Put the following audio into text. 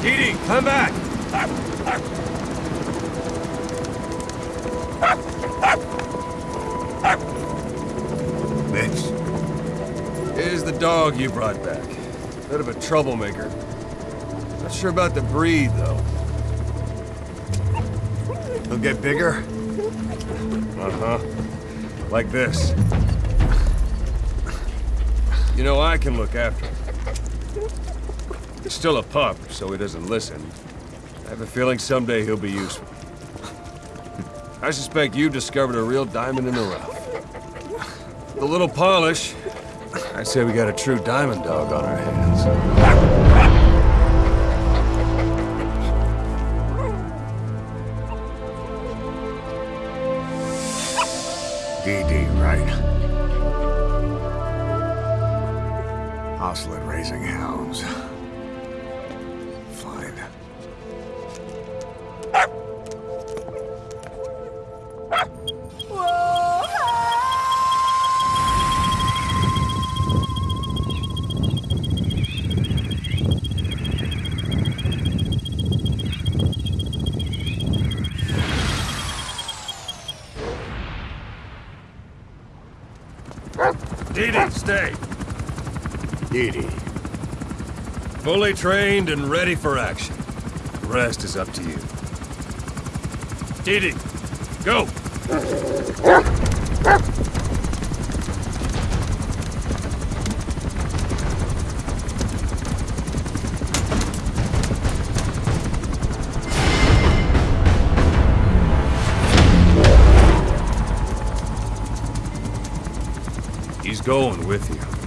DD, come back! Mitch. Here's the dog you brought back. Bit of a troublemaker. Not sure about the breed, though. He'll get bigger? Uh-huh. Like this. You know, I can look after him. He's still a pup, so he doesn't listen. I have a feeling someday he'll be useful. I suspect you discovered a real diamond in the rough. The little polish, I say we got a true diamond dog on our hands. DD, right? At raising hounds. Dee, stay. DD. Fully trained and ready for action. The rest is up to you. Dee, go! He's going with you.